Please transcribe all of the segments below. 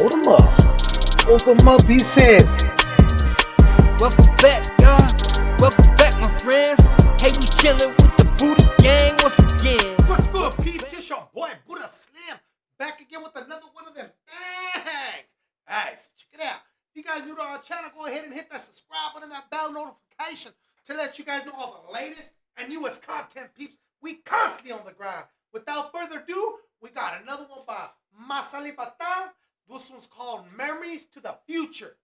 Hold them up. Hold them up, he said. Welcome back, y'all. Welcome back, my friends. Hey, we chillin' with the Buddha gang once again. What's good, peeps? It's your boy Buddha Slim back again with another one of them things. Guys, check it out. If you guys new to our channel, go ahead and hit that subscribe button and that bell notification to let you guys know all the latest and newest content, peeps. We constantly on the grind. Without further ado, we got another one by Masali Bata. This one's called Memories to the Future.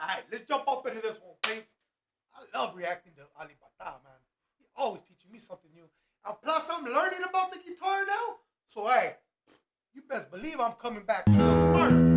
All right, let's jump up into this one, peeps. I love reacting to Ali Bata, man. He always teaching me something new. And plus, I'm learning about the guitar now. So, hey, you best believe I'm coming back little smarter.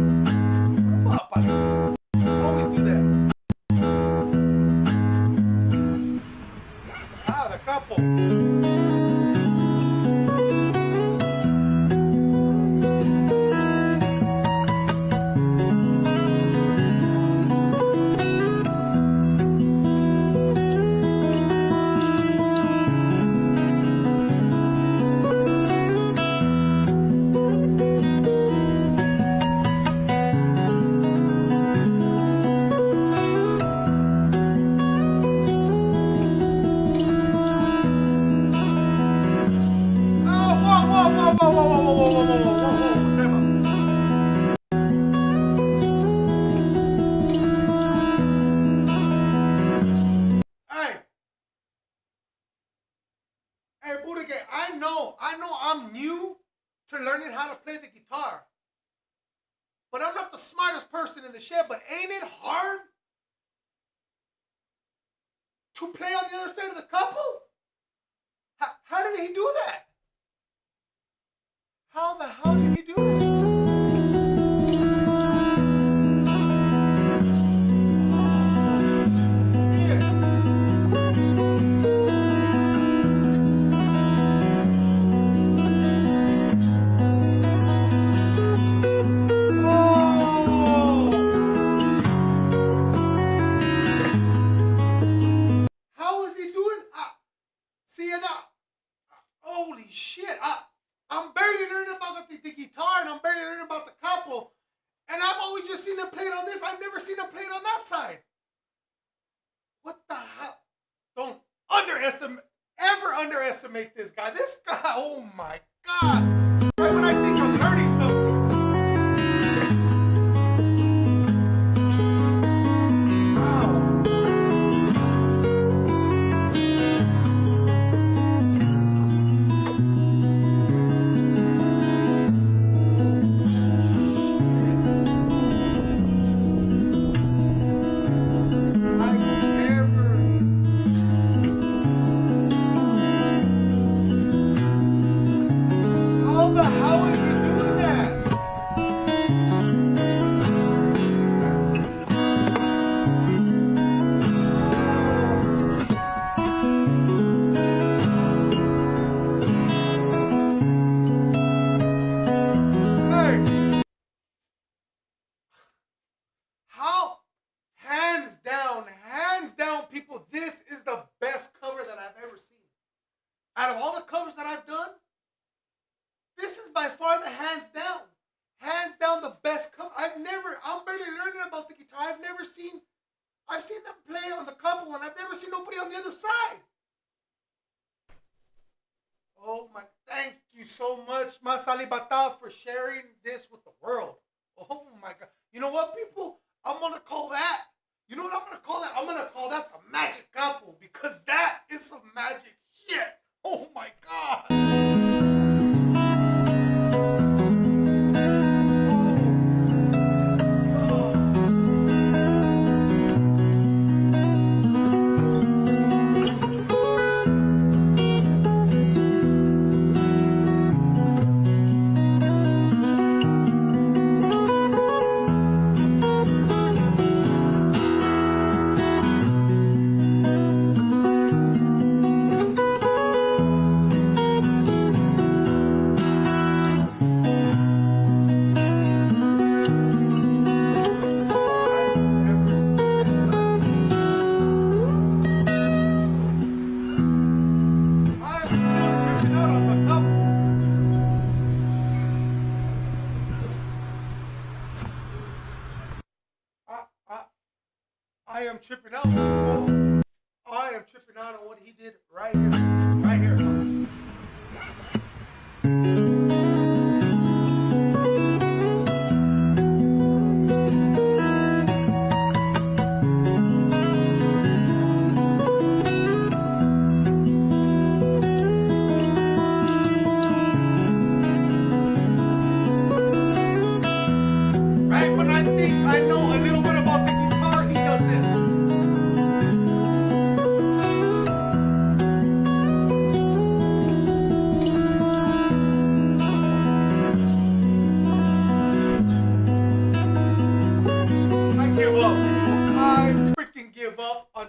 How to play the guitar. But I'm not the smartest person in the shed, but ain't it hard to play on the other side of the capo? How, how did he do that? Shit. I, I'm barely learning about the, the guitar and I'm barely learning about the capo. And I've always just seen them play it on this. I've never seen them play it on that side. What the hell? Don't underestimate, ever underestimate this guy. This guy, oh my God. Covers that I've done, this is by far the hands down. Hands down the best cover. I've never, I'm barely learning about the guitar. I've never seen, I've seen them play on the capo and I've never seen nobody on the other side. Oh my, thank you so much, Masali Bata, for sharing this with the world. Oh my God. You know what, people? I'm going to call that. You know what I'm going to call that? I'm going to call that the magic capo because that is some magic shit. Oh my God. I am tripping out. Oh, I am tripping out on what he did right here. Right here. Right when I think I know a little bit about the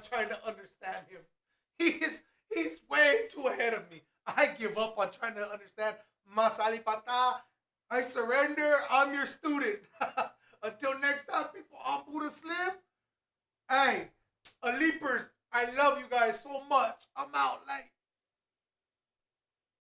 trying to understand him. He is he's way too ahead of me. I give up on trying to understand Masalipata. I surrender. I'm your student. Until next time, people, I'm Buddha Slim. Hey, leapers, I love you guys so much. I'm out late.